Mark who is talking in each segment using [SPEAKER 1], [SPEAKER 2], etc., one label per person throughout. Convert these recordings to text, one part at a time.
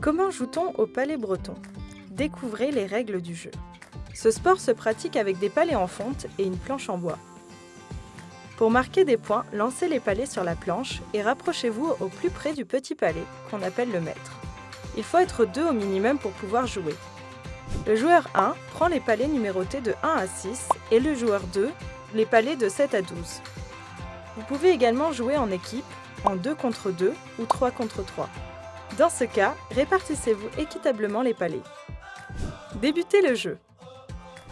[SPEAKER 1] Comment joue-t-on au palais breton? Découvrez les règles du jeu. Ce sport se pratique avec des palets en fonte et une planche en bois. Pour marquer des points, lancez les palets sur la planche et rapprochez-vous au plus près du petit palais, qu'on appelle le maître. Il faut être deux au minimum pour pouvoir jouer. Le joueur 1 prend les palets numérotés de 1 à 6 et le joueur 2 les palets de 7 à 12. Vous pouvez également jouer en équipe, en 2 contre 2 ou 3 contre 3. Dans ce cas, répartissez-vous équitablement les palets. Débutez le jeu.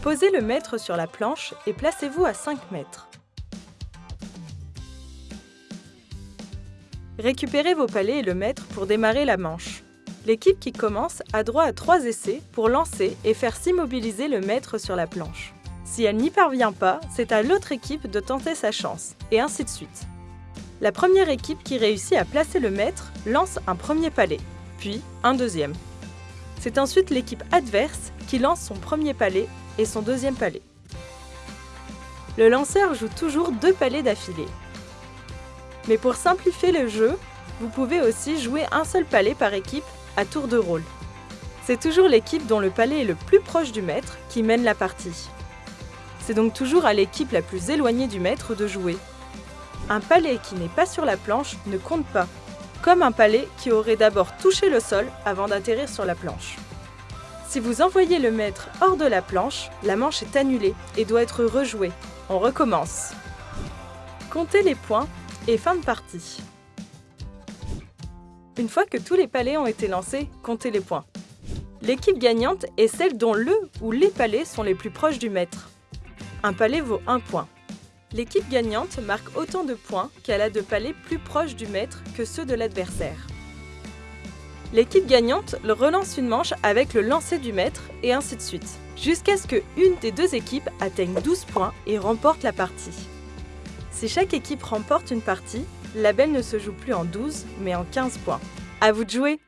[SPEAKER 1] Posez le maître sur la planche et placez-vous à 5 mètres. Récupérez vos palets et le maître pour démarrer la manche. L'équipe qui commence a droit à 3 essais pour lancer et faire s'immobiliser le maître sur la planche. Si elle n'y parvient pas, c'est à l'autre équipe de tenter sa chance, et ainsi de suite. La première équipe qui réussit à placer le maître lance un premier palais, puis un deuxième. C'est ensuite l'équipe adverse qui lance son premier palais et son deuxième palais. Le lanceur joue toujours deux palais d'affilée. Mais pour simplifier le jeu, vous pouvez aussi jouer un seul palais par équipe à tour de rôle. C'est toujours l'équipe dont le palais est le plus proche du maître qui mène la partie. C'est donc toujours à l'équipe la plus éloignée du maître de jouer. Un palais qui n'est pas sur la planche ne compte pas, comme un palais qui aurait d'abord touché le sol avant d'atterrir sur la planche. Si vous envoyez le maître hors de la planche, la manche est annulée et doit être rejouée. On recommence. Comptez les points et fin de partie. Une fois que tous les palais ont été lancés, comptez les points. L'équipe gagnante est celle dont le ou les palais sont les plus proches du maître. Un palais vaut 1 point. L'équipe gagnante marque autant de points qu'elle a de palais plus proches du maître que ceux de l'adversaire. L'équipe gagnante relance une manche avec le lancer du maître et ainsi de suite, jusqu'à ce que une des deux équipes atteigne 12 points et remporte la partie. Si chaque équipe remporte une partie, la belle ne se joue plus en 12 mais en 15 points. À vous de jouer